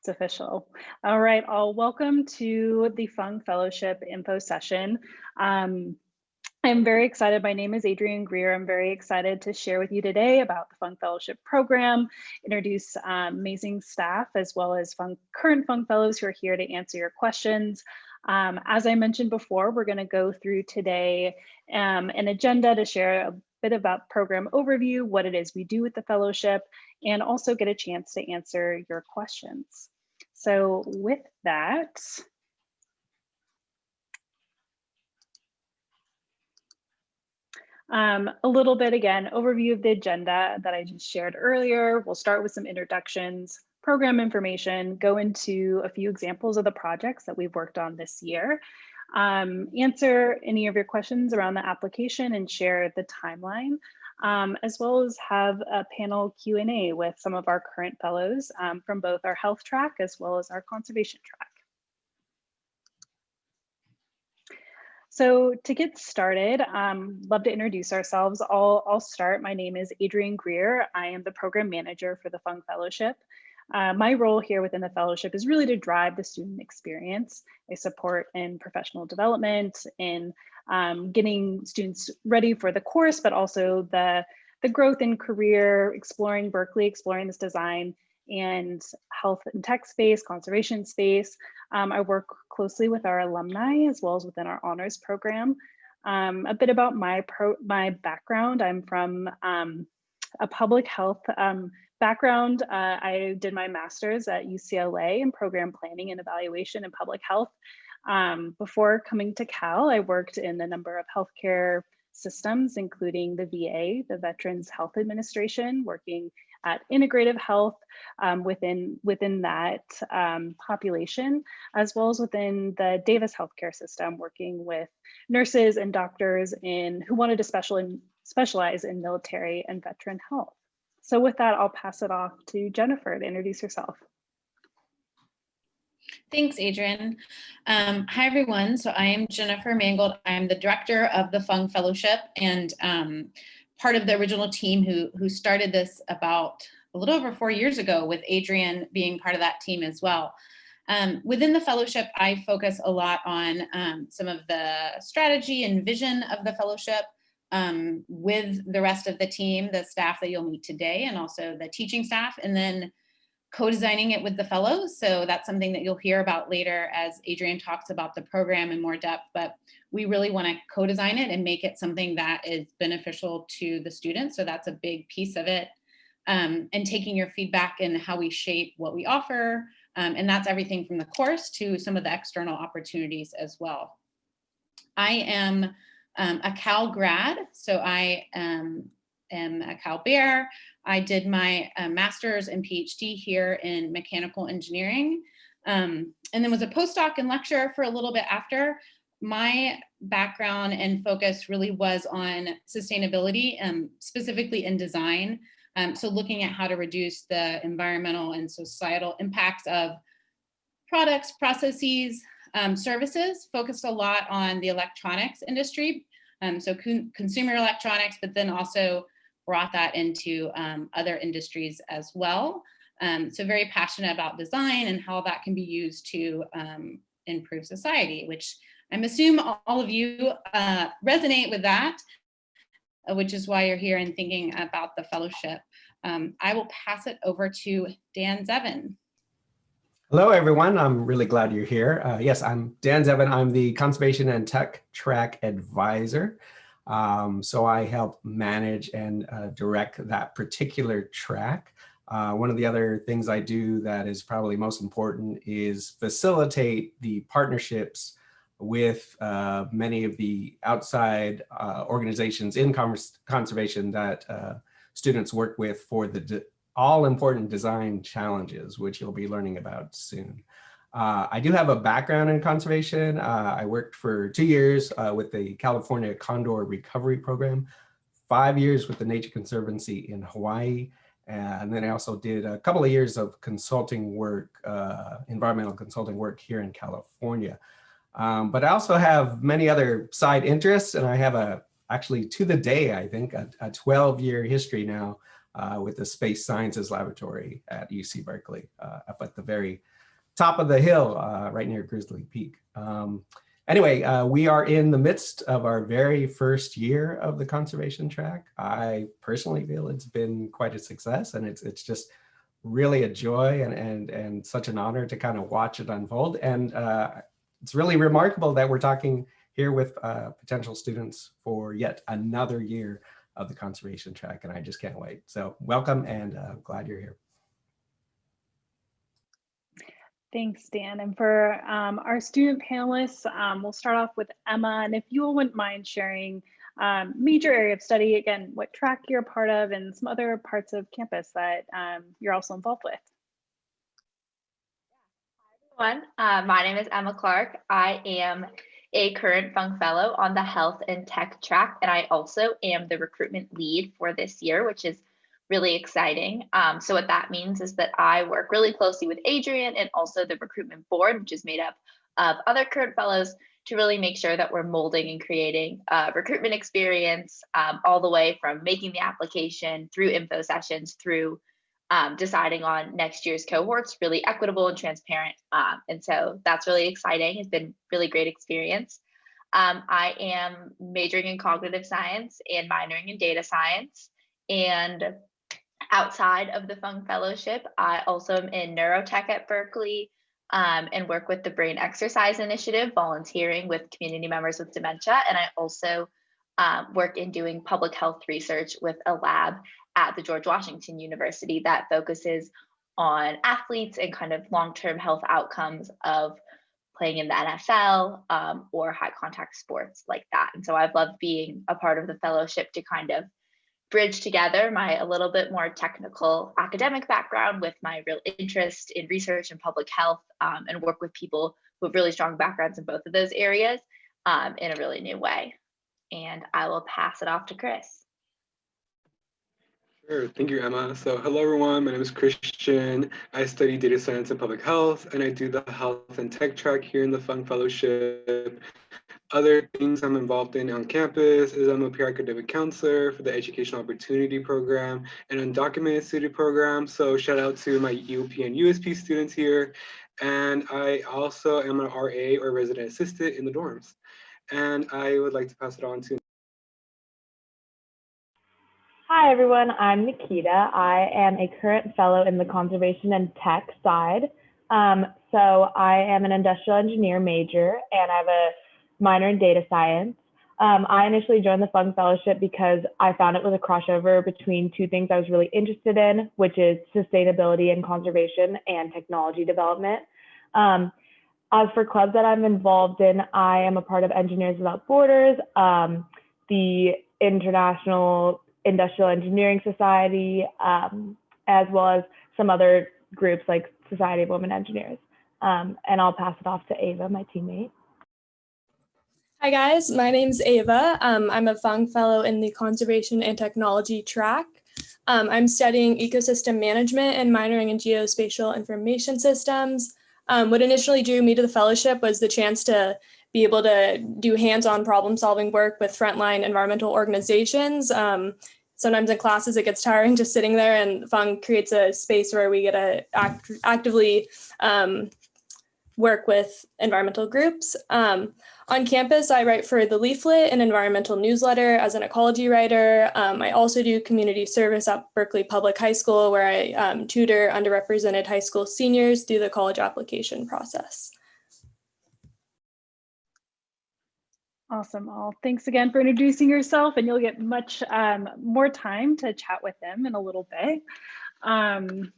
It's official. All right, all welcome to the Fung Fellowship info session. Um, I'm very excited. My name is Adrienne Greer. I'm very excited to share with you today about the Fung Fellowship Program, introduce um, amazing staff as well as Fung, current Fung Fellows who are here to answer your questions. Um, as I mentioned before, we're going to go through today um, an agenda to share a bit about program overview, what it is we do with the fellowship, and also get a chance to answer your questions. So with that, Um, a little bit again, overview of the agenda that I just shared earlier. We'll start with some introductions, program information, go into a few examples of the projects that we've worked on this year, um, answer any of your questions around the application and share the timeline, um, as well as have a panel Q&A with some of our current fellows um, from both our health track as well as our conservation track. So to get started, um, love to introduce ourselves. I'll, I'll start. My name is Adrienne Greer. I am the program manager for the Fung Fellowship. Uh, my role here within the fellowship is really to drive the student experience. I support in professional development, in um, getting students ready for the course, but also the, the growth in career, exploring Berkeley, exploring this design and health and tech space, conservation space. Um, I work closely with our alumni as well as within our honors program. Um, a bit about my pro my background. I'm from um, a public health um, background. Uh, I did my master's at UCLA in program planning and evaluation in public health. Um, before coming to Cal, I worked in a number of healthcare systems, including the VA, the Veterans Health Administration, working at integrative health um, within, within that um, population, as well as within the Davis healthcare system, working with nurses and doctors in who wanted to special in, specialize in military and veteran health. So with that, I'll pass it off to Jennifer to introduce herself. Thanks, Adrian. Um, hi, everyone. So I am Jennifer Mangold. I'm the director of the Fung Fellowship and um, part of the original team who, who started this about a little over four years ago with Adrian being part of that team as well. Um, within the fellowship, I focus a lot on um, some of the strategy and vision of the fellowship um, with the rest of the team, the staff that you'll meet today, and also the teaching staff, and then co-designing it with the fellows. So that's something that you'll hear about later as Adrian talks about the program in more depth, but we really wanna co-design it and make it something that is beneficial to the students. So that's a big piece of it. Um, and taking your feedback and how we shape what we offer. Um, and that's everything from the course to some of the external opportunities as well. I am um, a Cal grad, so I um, am a Cal Bear. I did my uh, master's and PhD here in mechanical engineering, um, and then was a postdoc and lecturer for a little bit after. My background and focus really was on sustainability, um, specifically in design. Um, so looking at how to reduce the environmental and societal impacts of products, processes, um, services, focused a lot on the electronics industry. Um, so con consumer electronics, but then also brought that into um, other industries as well. Um, so very passionate about design and how that can be used to um, improve society, which I'm assuming all of you uh, resonate with that, uh, which is why you're here and thinking about the fellowship. Um, I will pass it over to Dan Zevin. Hello, everyone. I'm really glad you're here. Uh, yes, I'm Dan Zevin. I'm the Conservation and Tech Track Advisor. Um, so I help manage and uh, direct that particular track. Uh, one of the other things I do that is probably most important is facilitate the partnerships with uh, many of the outside uh, organizations in conservation that uh, students work with for the all important design challenges, which you'll be learning about soon. Uh, I do have a background in conservation. Uh, I worked for two years uh, with the California Condor Recovery Program, five years with the Nature Conservancy in Hawaii, and then I also did a couple of years of consulting work, uh, environmental consulting work here in California. Um, but I also have many other side interests, and I have a actually to the day, I think, a 12 year history now uh, with the Space Sciences Laboratory at UC Berkeley, uh, up at the very top of the hill, uh, right near Grizzly Peak. Um, anyway, uh, we are in the midst of our very first year of the conservation track. I personally feel it's been quite a success and it's, it's just really a joy and, and, and such an honor to kind of watch it unfold. And uh, it's really remarkable that we're talking here with uh, potential students for yet another year of the conservation track. And I just can't wait. So welcome and uh, glad you're here. Thanks, Dan. And for um, our student panelists, um, we'll start off with Emma. And if you wouldn't mind sharing um, major area of study, again, what track you're a part of and some other parts of campus that um, you're also involved with. Hi, everyone. Uh, my name is Emma Clark. I am a current Fung Fellow on the Health and Tech track, and I also am the recruitment lead for this year, which is really exciting. Um, so what that means is that I work really closely with Adrian and also the recruitment board, which is made up of other current fellows to really make sure that we're molding and creating a recruitment experience um, all the way from making the application through info sessions through um, deciding on next year's cohorts really equitable and transparent. Um, and so that's really exciting. It's been really great experience. Um, I am majoring in cognitive science and minoring in data science. And outside of the Fung Fellowship, I also am in neurotech at Berkeley um, and work with the Brain Exercise Initiative, volunteering with community members with dementia. And I also um, work in doing public health research with a lab at the George Washington University that focuses on athletes and kind of long-term health outcomes of playing in the NFL um, or high contact sports like that. And so I've loved being a part of the fellowship to kind of bridge together my a little bit more technical academic background with my real interest in research and public health um, and work with people who have really strong backgrounds in both of those areas um, in a really new way. And I will pass it off to Chris. Sure. Thank you, Emma. So hello, everyone. My name is Christian. I study data science and public health, and I do the health and tech track here in the Fung Fellowship. Other things I'm involved in on campus is I'm a peer academic counselor for the Educational Opportunity Program and Undocumented Student Program. So shout out to my UP and USP students here. And I also am an RA or resident assistant in the dorms. And I would like to pass it on to Hi, everyone. I'm Nikita. I am a current fellow in the conservation and tech side. Um, so I am an industrial engineer major and I have a minor in data science. Um, I initially joined the Fung Fellowship because I found it was a crossover between two things I was really interested in, which is sustainability and conservation and technology development. Um, as for clubs that I'm involved in, I am a part of Engineers Without Borders, um, the International Industrial Engineering Society, um, as well as some other groups like Society of Women Engineers. Um, and I'll pass it off to Ava, my teammate. Hi guys, my name's Ava. Um, I'm a Fung Fellow in the Conservation and Technology track. Um, I'm studying ecosystem management and minoring in geospatial information systems. Um, what initially drew me to the fellowship was the chance to be able to do hands-on problem solving work with frontline environmental organizations. Um, sometimes in classes it gets tiring just sitting there and Fung creates a space where we get to act actively um, work with environmental groups. On campus, I write for the Leaflet, an environmental newsletter as an ecology writer. Um, I also do community service at Berkeley Public High School where I um, tutor underrepresented high school seniors through the college application process. Awesome. Well, thanks again for introducing yourself and you'll get much um, more time to chat with them in a little bit. Um,